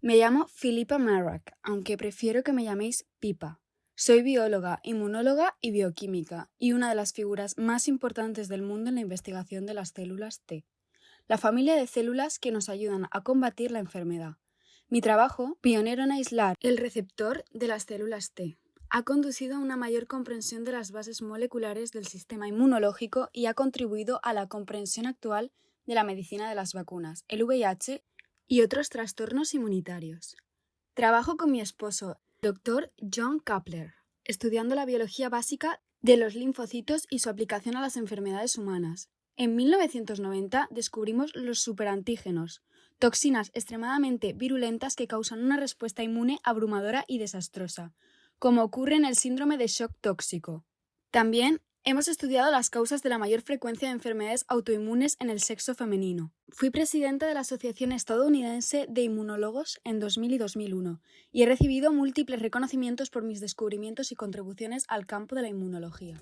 Me llamo Philippa Marrak, aunque prefiero que me llaméis Pipa. Soy bióloga, inmunóloga y bioquímica, y una de las figuras más importantes del mundo en la investigación de las células T, la familia de células que nos ayudan a combatir la enfermedad. Mi trabajo, pionero en aislar el receptor de las células T, ha conducido a una mayor comprensión de las bases moleculares del sistema inmunológico y ha contribuido a la comprensión actual de la medicina de las vacunas, el VIH y otros trastornos inmunitarios. Trabajo con mi esposo, Dr. John Kapler, estudiando la biología básica de los linfocitos y su aplicación a las enfermedades humanas. En 1990 descubrimos los superantígenos, toxinas extremadamente virulentas que causan una respuesta inmune abrumadora y desastrosa, como ocurre en el síndrome de shock tóxico. También Hemos estudiado las causas de la mayor frecuencia de enfermedades autoinmunes en el sexo femenino. Fui presidenta de la Asociación Estadounidense de Inmunólogos en 2000 y 2001 y he recibido múltiples reconocimientos por mis descubrimientos y contribuciones al campo de la inmunología.